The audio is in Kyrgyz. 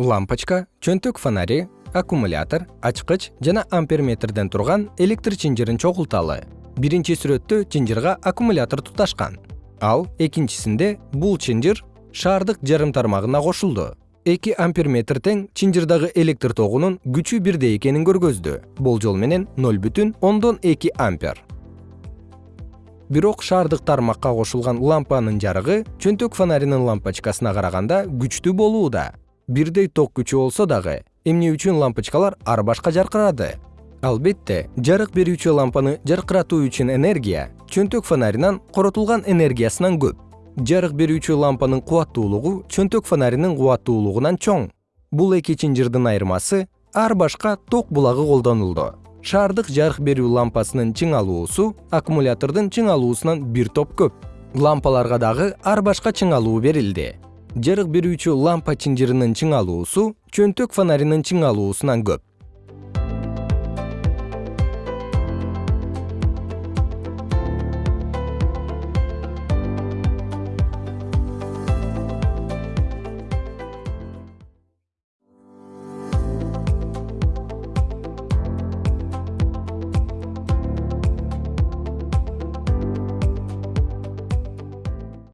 лампочка чөнтөк фонари аккумулятор ачкыч жана амперметрден турган электр чынжырын чогулталы. Биринчи сүрөттө чынжырга аккумулятор туташкан. Ал экинчисинде бул чынжыр шаардык жарым тармагына кошулду. Эки амперметр тең чынжырдагы электр тогунун күчү бирдей экенин көргөздү. Болжол менен ноль бүтүн ондон эки ампер. Бирок шаардык тармакка кошулган лампанын жарыгы чөнтөк фонаринин лампочкасына караганда күчтүү болууда бирдей ток күчү болсо дагы эмне үчүн лампочкалар ар башка жаркырады? Албетте жарык берүүчү лампаны жаркыратуу үчүн энергия чөнтөк фонаринан коротулган энергиясынан көп. Жарык берүүчү лампанын кубаттуулугу чөнтөк фонаринин кубаттуулугунан чоң. Бул эки чынжырдын айырмасы ар башка ток булагы колдонулду. Шаардык жарык берүү лампасынын чыңалуусу аккумулятордун чыңалуусунан бир топ көп. Лампаларга дагы ар башка чыңалуу берилди жарык берүүчү лампа чынжырынын чыңалуусу чөнтөк фонаринин чыңалуусунан көп